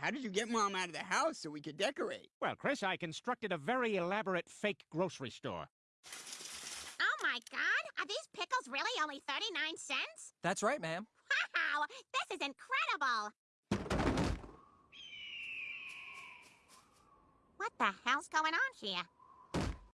how did you get Mom out of the house so we could decorate? Well, Chris, I constructed a very elaborate fake grocery store. Oh my god, are these pickles really only 39 cents? That's right, ma'am. Wow, this is incredible! What the hell's going on here?